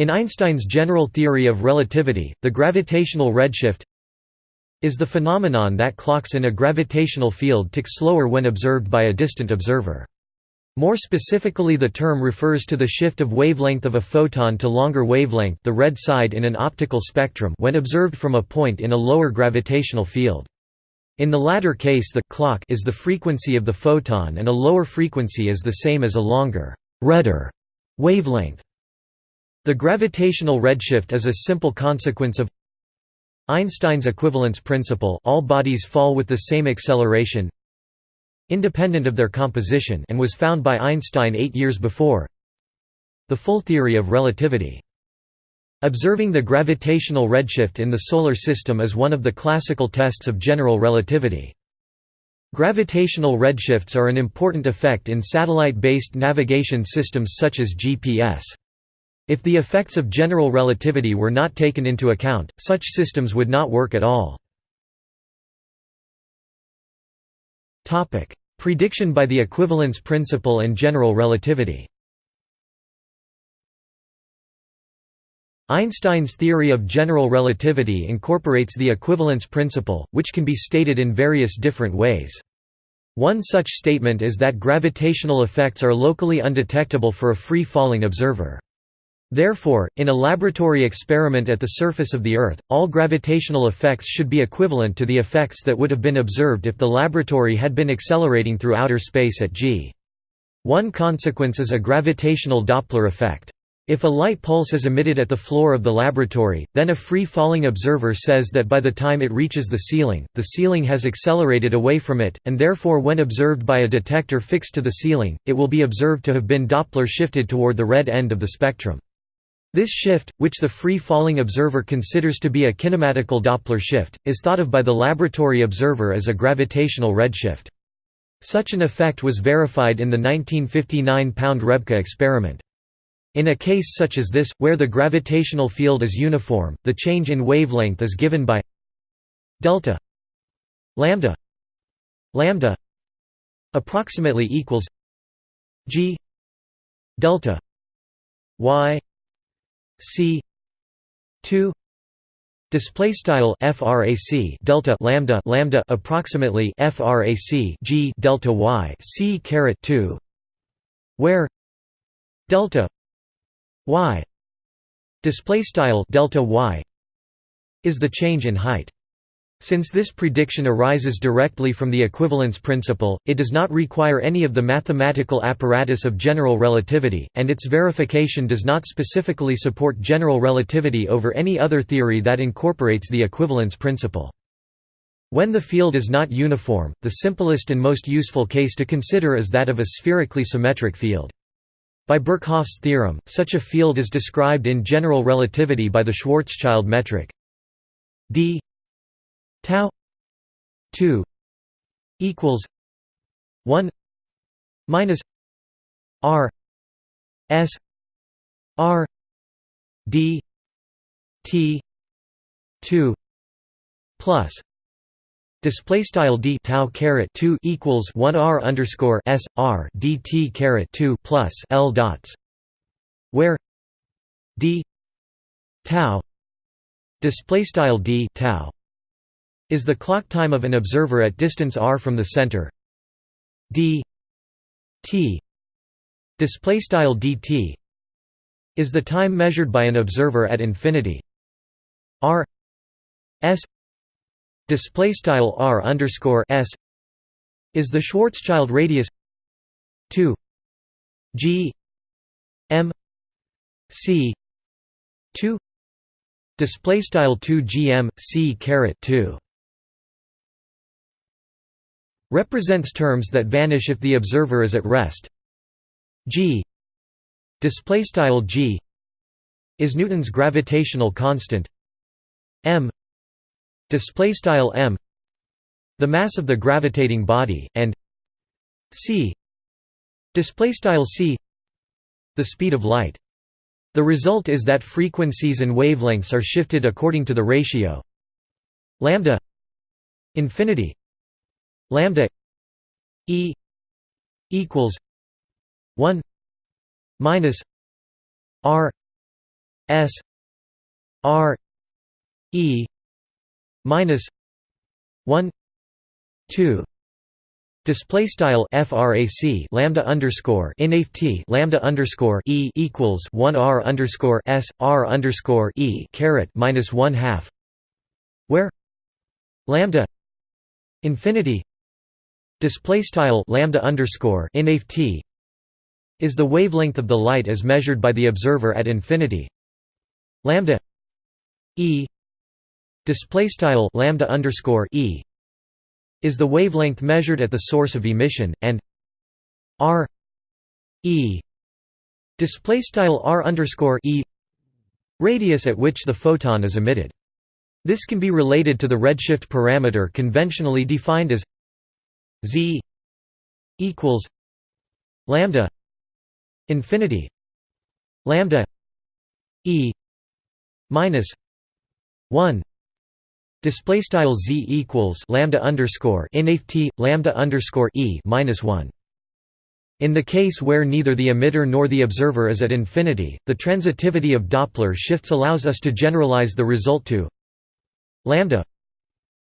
In Einstein's general theory of relativity, the gravitational redshift is the phenomenon that clocks in a gravitational field tick slower when observed by a distant observer. More specifically the term refers to the shift of wavelength of a photon to longer wavelength the red side in an optical spectrum when observed from a point in a lower gravitational field. In the latter case the clock is the frequency of the photon and a lower frequency is the same as a longer redder wavelength. The gravitational redshift is a simple consequence of Einstein's equivalence principle all bodies fall with the same acceleration independent of their composition and was found by Einstein eight years before the full theory of relativity. Observing the gravitational redshift in the Solar System is one of the classical tests of general relativity. Gravitational redshifts are an important effect in satellite-based navigation systems such as GPS. If the effects of general relativity were not taken into account, such systems would not work at all. Prediction by the equivalence principle and general relativity Einstein's theory of general relativity incorporates the equivalence principle, which can be stated in various different ways. One such statement is that gravitational effects are locally undetectable for a free-falling observer. Therefore, in a laboratory experiment at the surface of the Earth, all gravitational effects should be equivalent to the effects that would have been observed if the laboratory had been accelerating through outer space at g. One consequence is a gravitational Doppler effect. If a light pulse is emitted at the floor of the laboratory, then a free-falling observer says that by the time it reaches the ceiling, the ceiling has accelerated away from it, and therefore when observed by a detector fixed to the ceiling, it will be observed to have been Doppler shifted toward the red end of the spectrum. This shift, which the free-falling observer considers to be a kinematical Doppler shift, is thought of by the laboratory observer as a gravitational redshift. Such an effect was verified in the 1959 Pound-Rebka experiment. In a case such as this, where the gravitational field is uniform, the change in wavelength is given by delta lambda lambda approximately equals g delta y c. 2 display style frac delta lambda lambda approximately frac g delta y c caret 2 where delta y display style delta y is the change in height since this prediction arises directly from the equivalence principle, it does not require any of the mathematical apparatus of general relativity, and its verification does not specifically support general relativity over any other theory that incorporates the equivalence principle. When the field is not uniform, the simplest and most useful case to consider is that of a spherically symmetric field. By Birkhoff's theorem, such a field is described in general relativity by the Schwarzschild metric d tau 2 equals 1 minus r s r d t 2 plus Display style d tau caret two equals one r underscore s r dt caret two plus l dots, where d tau display style d tau is the clock time of an observer at distance r from the center. D. T. Display style dt is the time measured by an observer at infinity. R. S. Display style r underscore s is the Schwarzschild radius 2 g m c 2 display style 2 gm c caret 2 represents terms that vanish if the observer is at rest. g display style g is Newton's gravitational constant. m display style m the mass of the gravitating body and c display style c the speed of light. The result is that frequencies and wavelengths are shifted according to the ratio lambda infinity lambda e equals 1 minus r S R E minus one two Display style frac lambda underscore inft lambda underscore e equals one r underscore s r underscore e caret minus one half, where lambda infinity display style lambda underscore inft is the wavelength of the light as measured by the observer at infinity. Lambda e display style lambda underscore e is the wavelength measured at the source of emission, and r e display style r underscore e radius at which the photon is emitted. This can be related to the redshift parameter conventionally defined as z equals lambda infinity lambda e minus 1 Display style z equals lambda underscore inft lambda underscore e minus one. In the case where neither the emitter nor the observer is at infinity, the transitivity of Doppler shifts allows us to generalize the result to lambda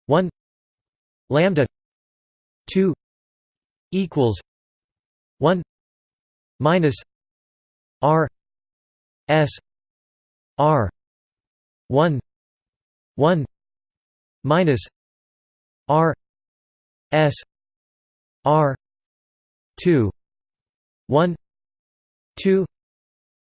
1 lambda 2 equals 1 minus r s r 1 1 minus R S R two one two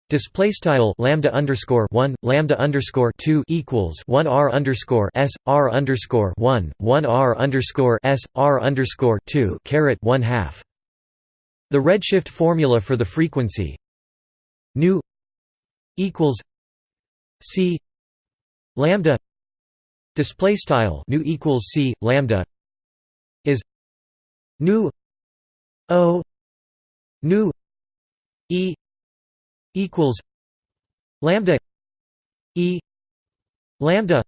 Display style lambda underscore one lambda underscore two equals one r underscore s r underscore one one r underscore s r underscore two caret one half. The redshift formula for the frequency nu equals c lambda display style nu equals c lambda is nu o nu e equals lambda e lambda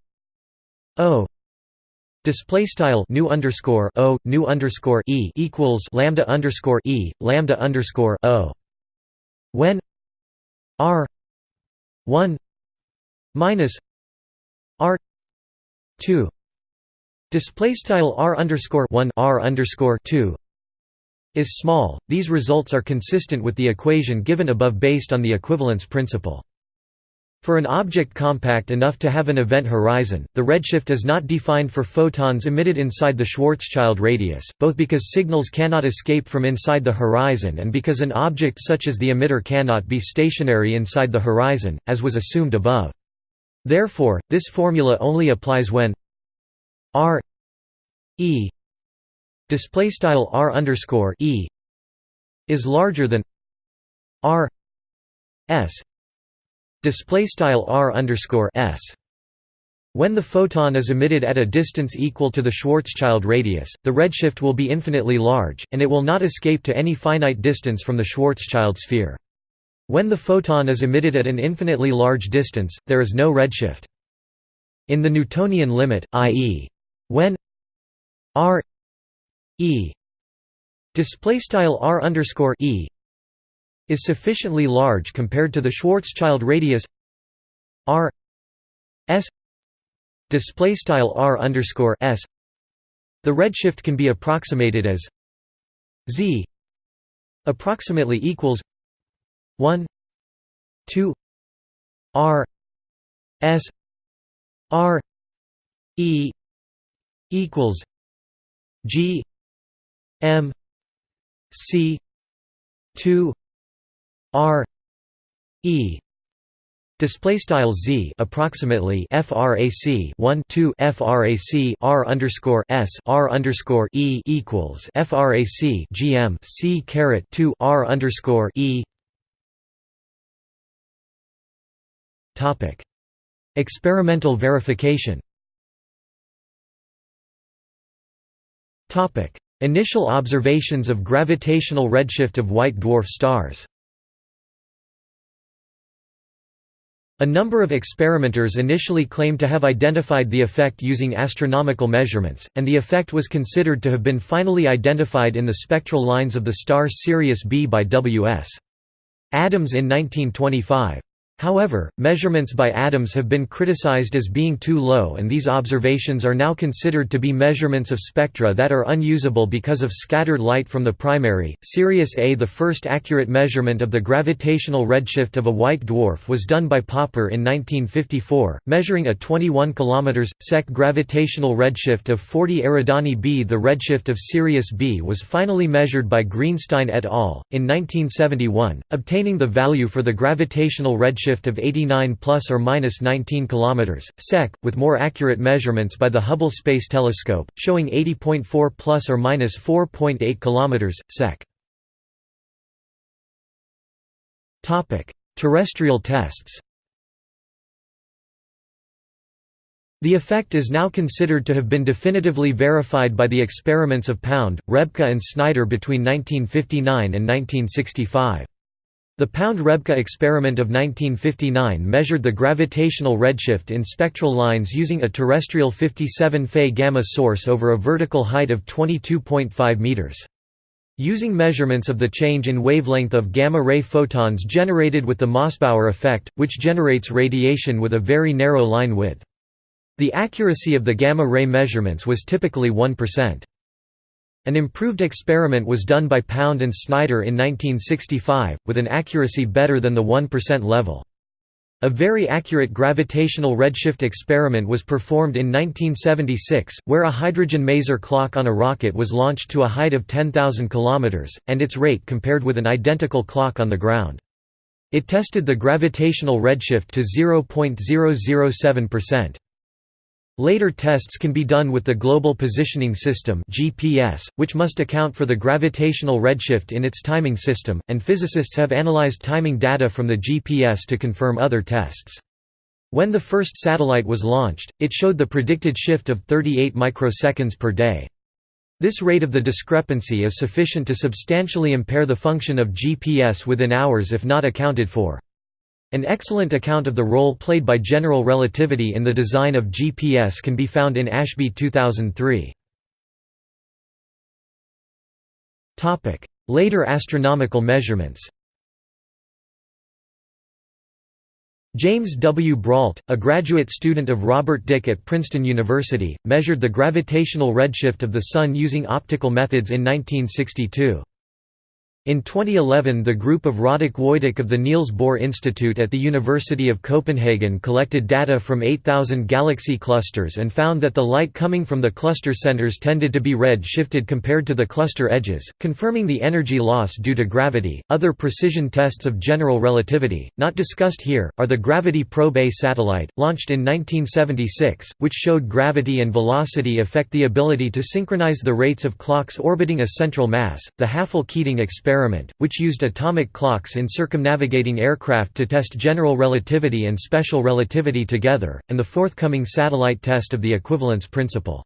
o Display style nu underscore o nu underscore e equals lambda underscore e lambda underscore o. When r one minus r 2 display style r underscore 1 r underscore 2 is small these results are consistent with the equation given above based on the equivalence principle for an object compact enough to have an event horizon, the redshift is not defined for photons emitted inside the Schwarzschild radius, both because signals cannot escape from inside the horizon and because an object such as the emitter cannot be stationary inside the horizon, as was assumed above. Therefore, this formula only applies when r e display style r underscore e is larger than r s display style r underscore s. When the photon is emitted at a distance equal to the Schwarzschild radius, the redshift will be infinitely large, and it will not escape to any finite distance from the Schwarzschild sphere. When the photon is emitted at an infinitely large distance, there is no redshift. In the Newtonian limit, i.e. when r e. Display style r underscore e is sufficiently large compared to the Schwarzschild radius r s. Display style r underscore s. The redshift can be approximated as z approximately equals 1 2 r s r e equals g m c 2 r e Display style z approximately frac 1 2 frac r underscore s r underscore e equals frac gm c caret 2 r underscore e. Topic: Experimental verification. Topic: Initial observations of gravitational redshift of white dwarf stars. A number of experimenters initially claimed to have identified the effect using astronomical measurements, and the effect was considered to have been finally identified in the spectral lines of the star Sirius B by W.S. Adams in 1925. However, measurements by Adams have been criticized as being too low and these observations are now considered to be measurements of spectra that are unusable because of scattered light from the primary. Sirius A The first accurate measurement of the gravitational redshift of a white dwarf was done by Popper in 1954, measuring a 21 km sec gravitational redshift of 40 Eridani b. The redshift of Sirius B was finally measured by Greenstein et al. in 1971, obtaining the value for the gravitational redshift shift of 89 plus or minus 19 km sec, with more accurate measurements by the Hubble Space Telescope, showing 80.4 plus or minus 4.8 km sec. Topic: Terrestrial tests. The effect is now considered to have been definitively verified by the experiments of Pound, Rebka and Snyder between 1959 and 1965. The Pound-Rebka experiment of 1959 measured the gravitational redshift in spectral lines using a terrestrial 57 Fe gamma source over a vertical height of 22.5 meters. Using measurements of the change in wavelength of gamma-ray photons generated with the Mossbauer effect, which generates radiation with a very narrow line width. The accuracy of the gamma-ray measurements was typically 1%. An improved experiment was done by Pound and Snyder in 1965, with an accuracy better than the 1% level. A very accurate gravitational redshift experiment was performed in 1976, where a hydrogen maser clock on a rocket was launched to a height of 10,000 km, and its rate compared with an identical clock on the ground. It tested the gravitational redshift to 0.007%. Later tests can be done with the Global Positioning System (GPS), which must account for the gravitational redshift in its timing system, and physicists have analyzed timing data from the GPS to confirm other tests. When the first satellite was launched, it showed the predicted shift of 38 microseconds per day. This rate of the discrepancy is sufficient to substantially impair the function of GPS within hours if not accounted for. An excellent account of the role played by general relativity in the design of GPS can be found in Ashby 2003. Later astronomical measurements James W. Brault, a graduate student of Robert Dicke at Princeton University, measured the gravitational redshift of the Sun using optical methods in 1962. In 2011 the group of Roderick Wojtak of the Niels Bohr Institute at the University of Copenhagen collected data from 8,000 galaxy clusters and found that the light coming from the cluster centers tended to be red shifted compared to the cluster edges, confirming the energy loss due to gravity. Other precision tests of general relativity, not discussed here, are the Gravity Probe A satellite, launched in 1976, which showed gravity and velocity affect the ability to synchronize the rates of clocks orbiting a central mass, the Hafele-Keating experiment experiment, which used atomic clocks in circumnavigating aircraft to test general relativity and special relativity together, and the forthcoming satellite test of the equivalence principle.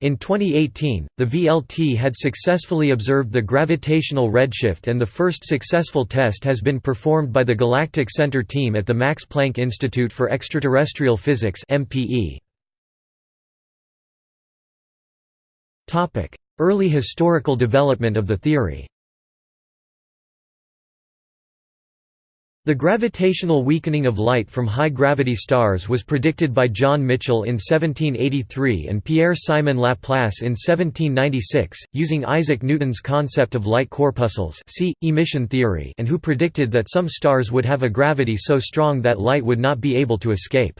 In 2018, the VLT had successfully observed the gravitational redshift and the first successful test has been performed by the Galactic Center team at the Max Planck Institute for Extraterrestrial Physics Early historical development of the theory The gravitational weakening of light from high-gravity stars was predicted by John Michell in 1783 and Pierre-Simon Laplace in 1796, using Isaac Newton's concept of light corpuscles see, emission theory and who predicted that some stars would have a gravity so strong that light would not be able to escape.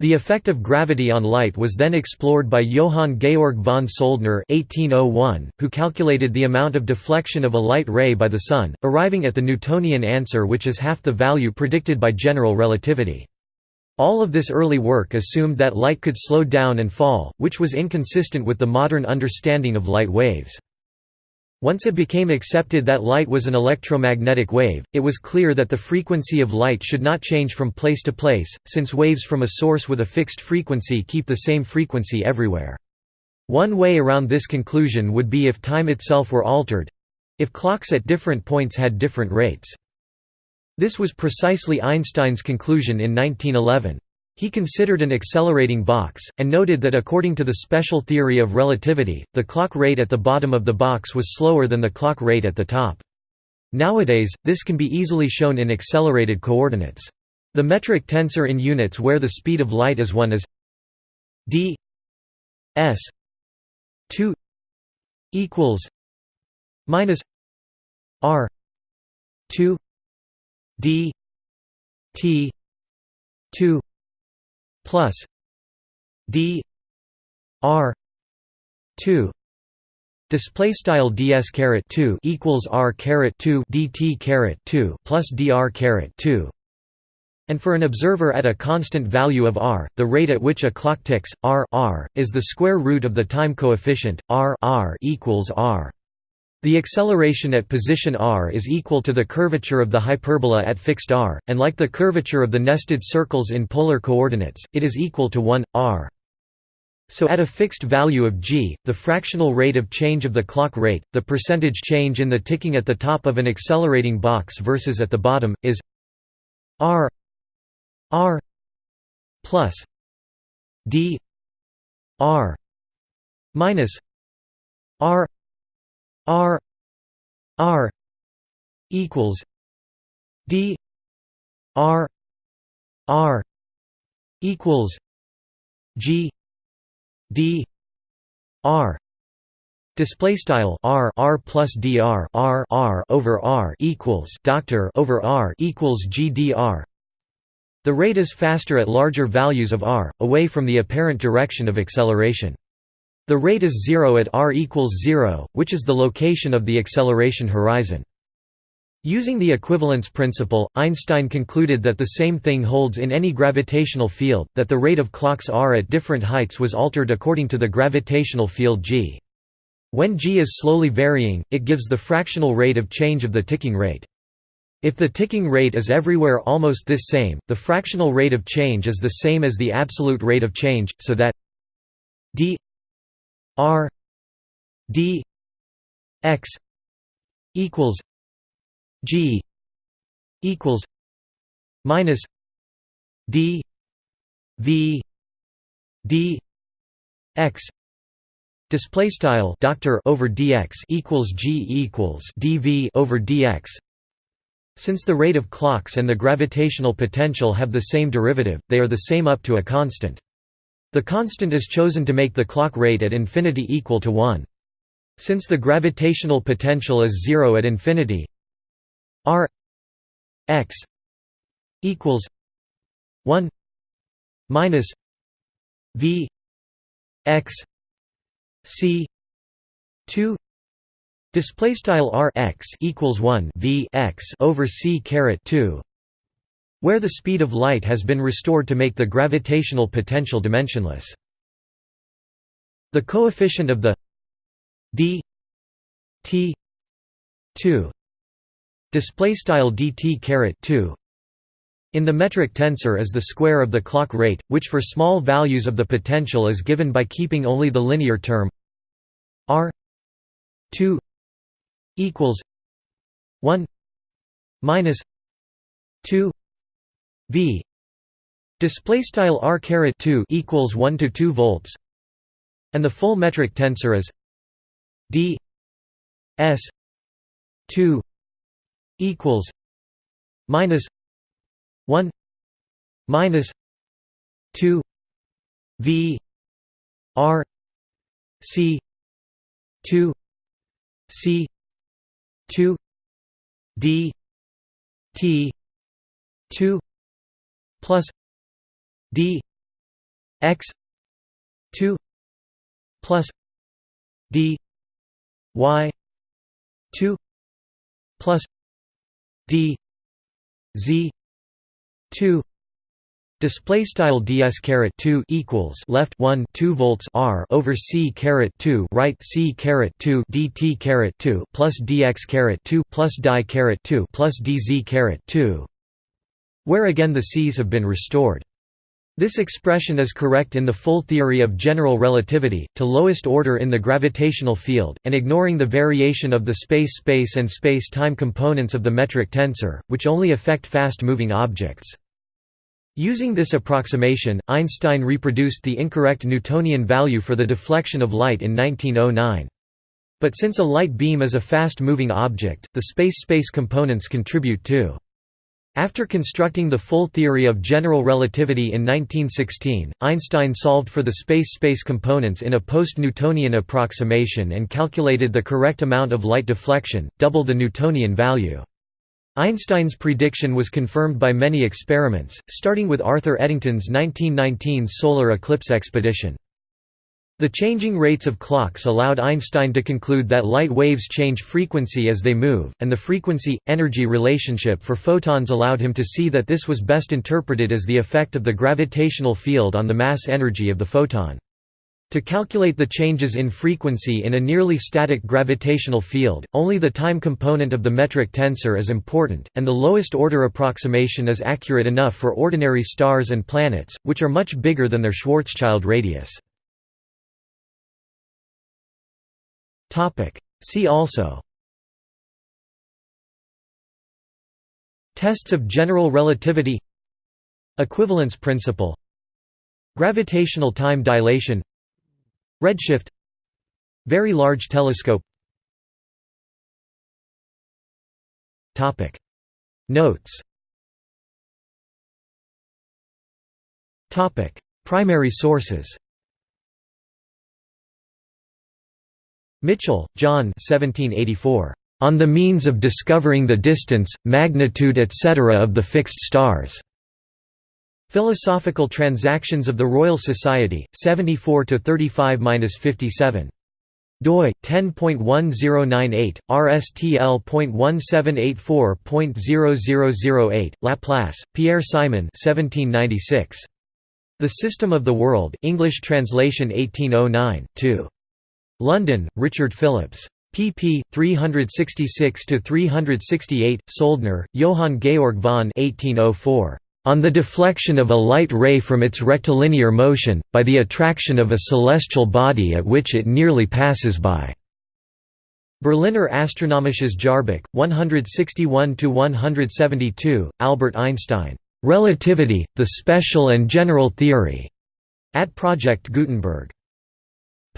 The effect of gravity on light was then explored by Johann Georg von Soldner (1801), who calculated the amount of deflection of a light ray by the Sun, arriving at the Newtonian answer which is half the value predicted by general relativity. All of this early work assumed that light could slow down and fall, which was inconsistent with the modern understanding of light waves. Once it became accepted that light was an electromagnetic wave, it was clear that the frequency of light should not change from place to place, since waves from a source with a fixed frequency keep the same frequency everywhere. One way around this conclusion would be if time itself were altered—if clocks at different points had different rates. This was precisely Einstein's conclusion in 1911. He considered an accelerating box, and noted that according to the special theory of relativity, the clock rate at the bottom of the box was slower than the clock rate at the top. Nowadays, this can be easily shown in accelerated coordinates. The metric tensor in units where the speed of light is 1 is d s 2 equals minus r 2 d t 2 plus d r 2 Display style ds caret 2 equals r caret 2 dt caret 2 plus dr caret 2 and for an observer at a constant value of r, the rate at which a clock ticks, r, r is the square root of the time coefficient, r, r equals r. The acceleration at position r is equal to the curvature of the hyperbola at fixed r, and like the curvature of the nested circles in polar coordinates, it is equal to 1, r. So at a fixed value of g, the fractional rate of change of the clock rate, the percentage change in the ticking at the top of an accelerating box versus at the bottom, is r r plus d r minus r r r equals d r r equals g d r. Display style r r plus dr r r over r equals doctor over r equals gdr the rate is faster at larger values of r away from the apparent direction of acceleration the rate is 0 at r equals 0 which is the location of the acceleration horizon Using the equivalence principle, Einstein concluded that the same thing holds in any gravitational field, that the rate of clocks r at different heights was altered according to the gravitational field g. When g is slowly varying, it gives the fractional rate of change of the ticking rate. If the ticking rate is everywhere almost this same, the fractional rate of change is the same as the absolute rate of change, so that d r d x equals G equals minus D V D X display style doctor over dx equals g equals dv over dx. Since the rate of clocks and the gravitational potential have the same derivative they are the same up to a constant the constant is chosen to make the clock rate at infinity equal to 1 since the gravitational potential is 0 at infinity R X equals one minus V X C two Display style R x equals one V x over C caret two, where the speed of light has been restored to make the gravitational potential dimensionless. The coefficient of the d t two display style dt caret 2 in the metric tensor is the square of the clock rate which for small values of the potential is given by keeping only the linear term r 2 equals 1 minus 2 v. Display style r caret 2 equals 1 to 2 volts. And the full metric tensor is d s 2 equals minus 1 minus 2 v r c 2 c 2 d t 2 plus d x 2 plus d y 2 plus d z 2 Display style ds caret 2 equals left 1 2 volts r over c caret 2 right c caret 2 dt caret 2 plus dx caret 2 plus di caret 2 plus dz caret 2, where again the c's have been restored. This expression is correct in the full theory of general relativity, to lowest order in the gravitational field, and ignoring the variation of the space-space and space-time components of the metric tensor, which only affect fast-moving objects. Using this approximation, Einstein reproduced the incorrect Newtonian value for the deflection of light in 1909. But since a light beam is a fast-moving object, the space-space components contribute too. After constructing the full theory of general relativity in 1916, Einstein solved for the space-space components in a post-Newtonian approximation and calculated the correct amount of light deflection, double the Newtonian value. Einstein's prediction was confirmed by many experiments, starting with Arthur Eddington's 1919 solar eclipse expedition. The changing rates of clocks allowed Einstein to conclude that light waves change frequency as they move, and the frequency-energy relationship for photons allowed him to see that this was best interpreted as the effect of the gravitational field on the mass energy of the photon. To calculate the changes in frequency in a nearly static gravitational field, only the time component of the metric tensor is important, and the lowest order approximation is accurate enough for ordinary stars and planets, which are much bigger than their Schwarzschild radius. Topic. See also. Tests of general relativity. Equivalence principle. Gravitational time dilation. Redshift. Very large telescope. Topic. Notes. Topic. Primary sources Michell, John 1784. On the means of discovering the distance, magnitude etc. of the fixed stars. Philosophical Transactions of the Royal Society, 74–35–57 doi 10.1098 rstl.1784.0008 Laplace Pierre Simon 1796 The System of the World English translation 1809 2 London, Richard Phillips. pp. 366–368, Soldner, Johann Georg von 1804. On the deflection of a light ray from its rectilinear motion, by the attraction of a celestial body at which it nearly passes by. Berliner Astronomisches Jahrbuch, 161–172, Albert Einstein. Relativity, the Special and General Theory. At Project Gutenberg.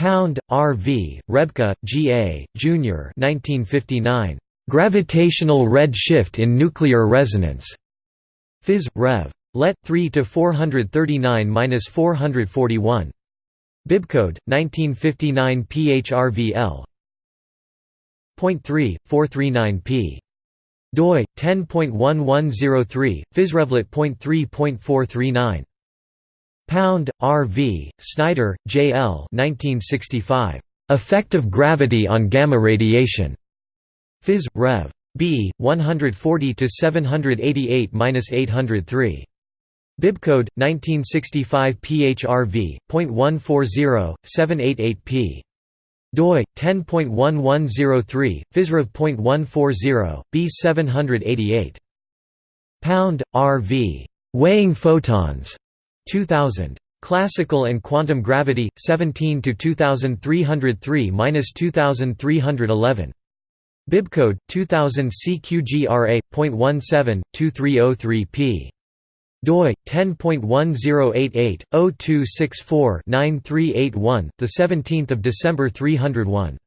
Pound, R. V., Rebka, G. A., Jr. 1959. Gravitational red shift in nuclear resonance. Phys. Rev. Let. 3–439–441. Bibcode, 1959 PHRVL. Point 3, 439p. doi 10.1103 physrevlet.3.439 Pound, R. V., Snyder, J. L. 1965. Effect of gravity on gamma radiation. Phys. Rev. B. 140 788-803. Bibcode 1965 PHRV. .140 788p. doi 10.1103 physrev.140 B 788. Pound, R. V. Weighing photons. 2000. Classical and Quantum Gravity, 17 to 2303-2311. Bibcode 2000 CQGRA.17.2303p. doi 10.1088/0264-9381, the 17th of December 301.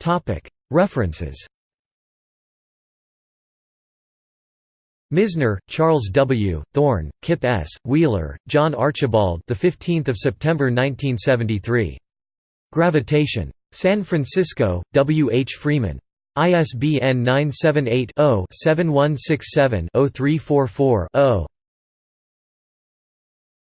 Topic References Misner, Charles W., Thorne, Kip S., Wheeler, John Archibald the 15th of September 1973. Gravitation. San Francisco, W. H. Freeman. ISBN 978 0 7167 0344 0.